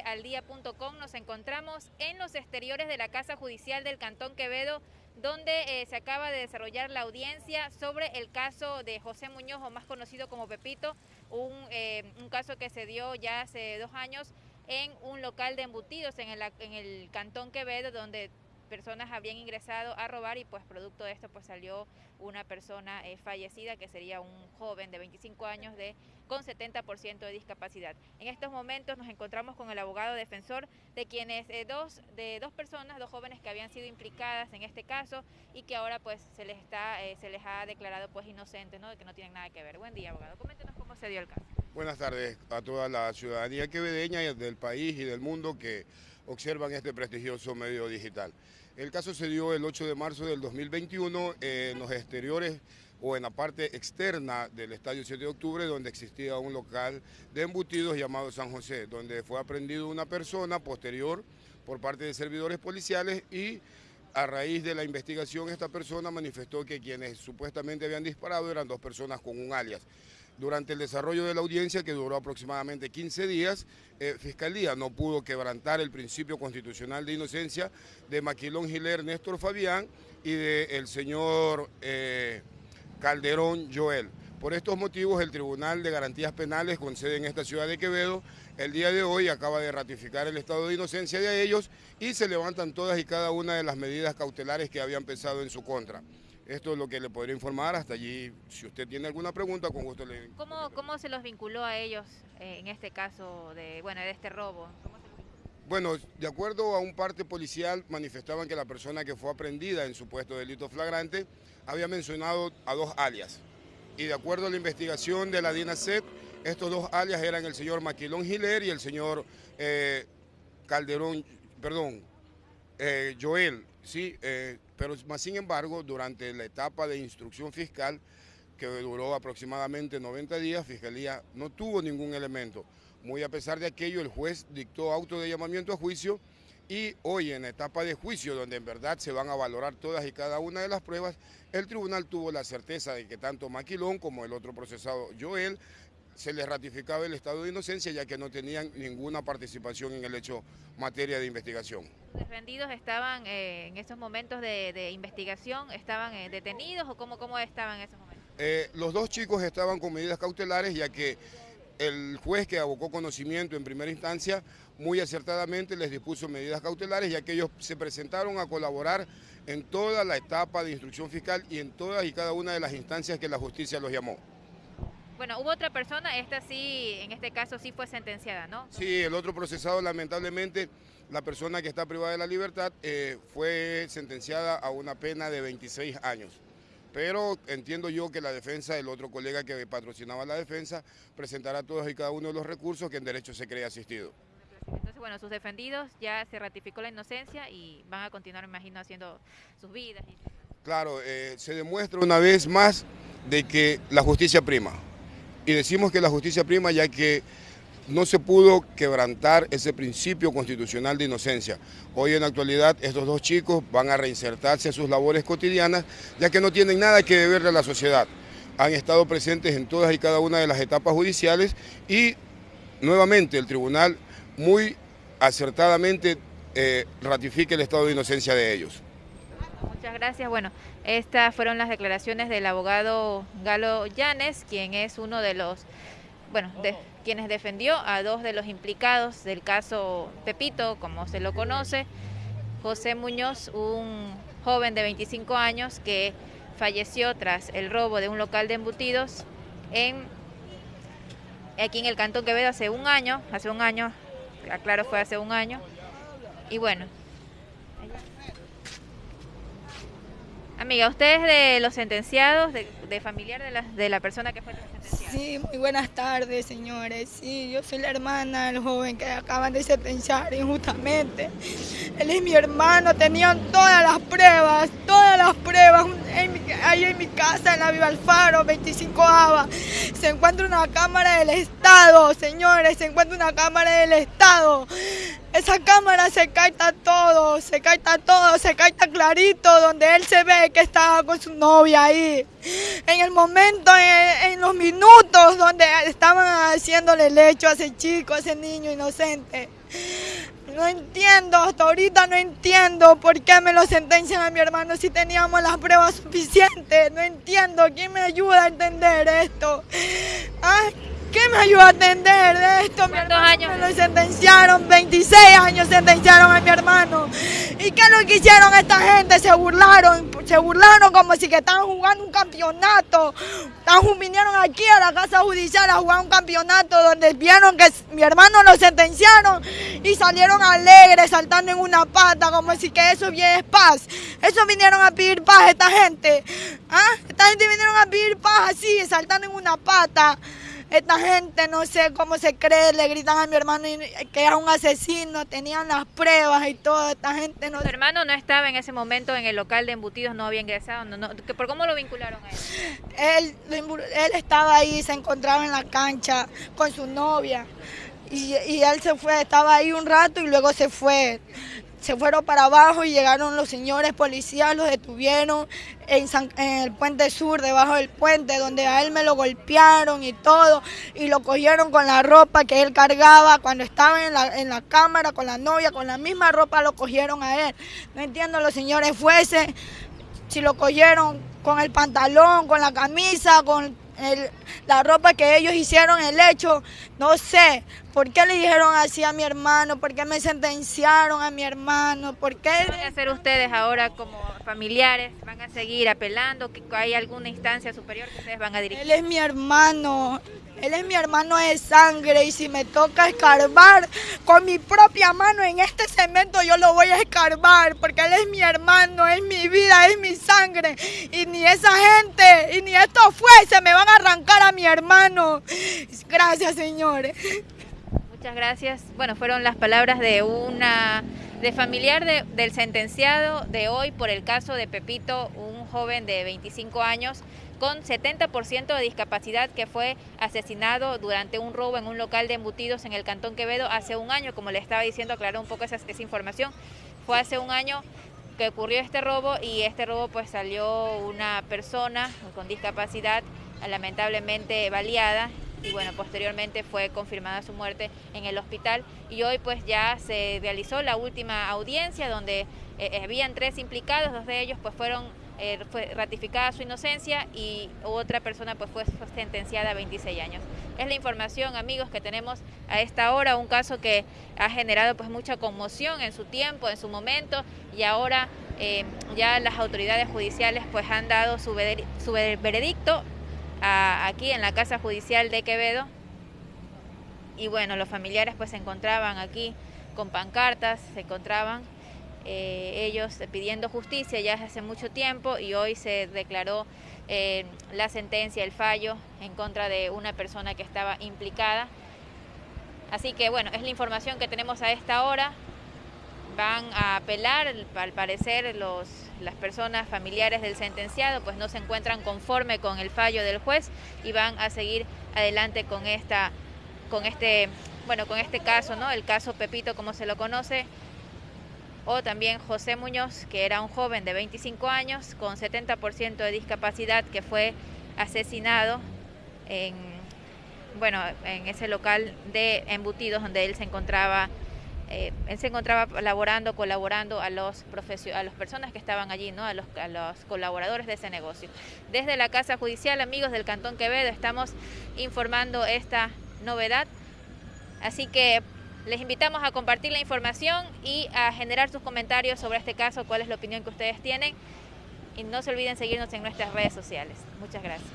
aldía.com. Nos encontramos en los exteriores de la Casa Judicial del Cantón Quevedo, donde eh, se acaba de desarrollar la audiencia sobre el caso de José Muñoz, o más conocido como Pepito, un, eh, caso que se dio ya hace dos años en un local de embutidos en el Cantón Quevedo, donde personas habían ingresado a robar y pues producto de esto pues salió una persona eh, fallecida que sería un joven de 25 años de con 70% de discapacidad. En estos momentos nos encontramos con el abogado defensor de quienes eh, dos de dos personas, dos jóvenes que habían sido implicadas en este caso y que ahora pues se les está eh, se les ha declarado pues inocentes, ¿no? De que no tienen nada que ver. Buen día, abogado. Coméntenos cómo se dio el caso. Buenas tardes a toda la ciudadanía quevedeña del país y del mundo que observan este prestigioso medio digital. El caso se dio el 8 de marzo del 2021 en los exteriores o en la parte externa del Estadio 7 de Octubre, donde existía un local de embutidos llamado San José, donde fue aprendido una persona posterior por parte de servidores policiales y a raíz de la investigación esta persona manifestó que quienes supuestamente habían disparado eran dos personas con un alias. Durante el desarrollo de la audiencia, que duró aproximadamente 15 días, eh, Fiscalía no pudo quebrantar el principio constitucional de inocencia de Maquilón Giler Néstor Fabián y del señor eh, Calderón Joel. Por estos motivos, el Tribunal de Garantías Penales, con sede en esta ciudad de Quevedo, el día de hoy acaba de ratificar el estado de inocencia de ellos y se levantan todas y cada una de las medidas cautelares que habían pesado en su contra. Esto es lo que le podría informar. Hasta allí, si usted tiene alguna pregunta, con gusto le... ¿Cómo, cómo se los vinculó a ellos eh, en este caso de, bueno, de este robo? Bueno, de acuerdo a un parte policial, manifestaban que la persona que fue aprendida en supuesto delito flagrante había mencionado a dos alias. Y de acuerdo a la investigación de la DINASET, estos dos alias eran el señor Maquilón Giler y el señor eh, Calderón, perdón, eh, Joel, sí, eh, pero más sin embargo, durante la etapa de instrucción fiscal, que duró aproximadamente 90 días, Fiscalía no tuvo ningún elemento. Muy a pesar de aquello, el juez dictó auto de llamamiento a juicio y hoy en la etapa de juicio, donde en verdad se van a valorar todas y cada una de las pruebas, el tribunal tuvo la certeza de que tanto Maquilón como el otro procesado Joel se les ratificaba el estado de inocencia ya que no tenían ninguna participación en el hecho materia de investigación. ¿Los defendidos estaban eh, en esos momentos de, investigación, estaban eh, detenidos o cómo, cómo estaban en esos momentos? Eh, los dos chicos estaban con medidas cautelares ya que el juez que abocó conocimiento en primera instancia muy acertadamente les dispuso medidas cautelares ya que ellos se presentaron a colaborar en toda la etapa de instrucción fiscal y en todas y cada una de las instancias que la justicia los llamó. Bueno, hubo otra persona, esta sí, en este caso sí fue sentenciada, ¿no? Sí, el otro procesado, lamentablemente, la persona que está privada de la libertad eh, fue sentenciada a una pena de 26 años. Pero entiendo yo que la defensa, el otro colega que patrocinaba la defensa, presentará todos y cada uno de los recursos que en derecho se cree asistido. Entonces, bueno, sus defendidos ya se ratificó la inocencia y van a continuar, me imagino, haciendo sus vidas. Claro, eh, se demuestra una vez más de que la justicia prima y decimos que la justicia prima ya que no se pudo quebrantar ese principio constitucional de inocencia. Hoy en la actualidad estos dos chicos van a reinsertarse a sus labores cotidianas ya que no tienen nada que deberle a la sociedad. Han estado presentes en todas y cada una de las etapas judiciales y nuevamente el tribunal muy acertadamente eh, ratifica el estado de inocencia de ellos. Gracias. Bueno, estas fueron las declaraciones del abogado Galo Llanes, quien es uno de los, bueno, de, quienes defendió a dos de los implicados del caso Pepito, como se lo conoce, José Muñoz, un joven de 25 años que falleció tras el robo de un local de embutidos en aquí en el Cantón Quevedo hace un año, hace un año, aclaro fue hace un año, y bueno, Amiga, ¿usted es de los sentenciados, de, familiar de la, de la persona que fue sentenciada? Sí, muy buenas tardes, señores. Sí, yo soy la hermana del joven que acaban de sentenciar injustamente. Él es mi hermano, tenían todas las pruebas, todas las pruebas. ahí en mi casa, en la Viva Alfaro, 25 ABA, se encuentra una cámara del Estado, señores, se encuentra una cámara del Estado. Esa cámara se caita todo, se caita todo, se caita clarito, donde él se ve que estaba con su novia ahí. En el momento, en, los minutos donde estaban haciéndole lecho a ese chico, a ese niño inocente. No entiendo, hasta ahorita no entiendo por qué me lo sentencian a mi hermano si teníamos las pruebas suficientes. No entiendo, ¿quién me ayuda a entender esto? ¿Ah? ¿Quién me ayuda a entender esto? ¿Cuántos años? Me lo sentenciaron, 26 años sentenciaron a mi hermano. ¿Y qué es lo que hicieron esta gente? Se burlaron, se burlaron como si que estaban jugando un campeonato. vinieron aquí a la casa judicial a jugar un campeonato donde vieron que mi hermano lo sentenciaron y salieron alegres, saltando en una pata, como si que eso bien es paz. Eso vinieron a pedir paz esta gente. ¿Ah? Esta gente vinieron a pedir paz así, saltando en una pata. Esta gente no sé cómo se cree, le gritan a mi hermano que era un asesino, tenían las pruebas y todo, esta gente no... ¿Tu hermano no estaba en ese momento en el local de embutidos, no había ingresado? No, ¿Por cómo lo vincularon a él? Él, estaba ahí, se encontraba en la cancha con su novia y, y él se fue, estaba ahí un rato y luego se fue se fueron para abajo y llegaron los señores policías, los detuvieron en, el puente sur, debajo del puente, donde a él me lo golpearon y todo, y lo cogieron con la ropa que él cargaba cuando estaba en la, en la cámara con la novia, con la misma ropa lo cogieron a él. No entiendo los señores fuese, si lo cogieron con el pantalón, con la camisa, con la ropa que ellos hicieron, el hecho, no sé, ¿por qué le dijeron así a mi hermano? ¿Por qué me sentenciaron a mi hermano? ¿Por qué? ¿Qué van a hacer ustedes ahora como familiares? ¿Van a seguir apelando? ¿Hay alguna instancia superior que ustedes van a dirigir? Él es mi hermano, él es mi hermano de sangre y si me toca escarbar con mi propia mano en este cemento yo lo voy a escarbar porque él es mi hermano, es mi vida, es mi sangre y ni esa gente y ni esto fue, se me van a arrancar a mi hermano. Gracias señores. Muchas gracias. Bueno, fueron las palabras de una de familiar del sentenciado de hoy por el caso de Pepito, un joven de 25 años con 70% de discapacidad que fue asesinado durante un robo en un local de embutidos en el Cantón Quevedo hace un año, como le estaba diciendo, aclaró un poco esa, esa información, fue hace un año que ocurrió este robo y este robo pues salió una persona con discapacidad lamentablemente baleada y bueno, posteriormente fue confirmada su muerte en el hospital. Y hoy pues ya se realizó la última audiencia donde eh, eh, habían tres implicados, dos de ellos pues fueron eh, fue ratificada su inocencia y otra persona pues fue, sentenciada a 26 años. Es la información, amigos, que tenemos a esta hora, un caso que ha generado pues mucha conmoción en su tiempo, en su momento, y ahora eh, ya las autoridades judiciales pues han dado su, veredicto aquí en la Casa Judicial de Quevedo. Y bueno, los familiares pues se encontraban aquí con pancartas, se encontraban eh, ellos pidiendo justicia ya hace mucho tiempo y hoy se declaró eh, la sentencia, el fallo en contra de una persona que estaba implicada. Así que bueno, es la información que tenemos a esta hora. Van a apelar, al parecer los, las personas familiares del sentenciado pues no se encuentran conforme con el fallo del juez y van a seguir adelante con esta con este bueno, con este caso, ¿no? El caso Pepito como se lo conoce, o también José Muñoz, que era un joven de 25 años con 70% de discapacidad que fue asesinado en, bueno, en ese local de embutidos donde él se encontraba eh, se encontraba laborando, colaborando a los a las personas que estaban allí, ¿no? a, los, a los colaboradores de ese negocio. Desde la Casa Judicial, amigos del Cantón Quevedo, estamos informando esta novedad. Así que les invitamos a compartir la información y a generar sus comentarios sobre este caso, cuál es la opinión que ustedes tienen. Y no se olviden seguirnos en nuestras redes sociales. Muchas gracias.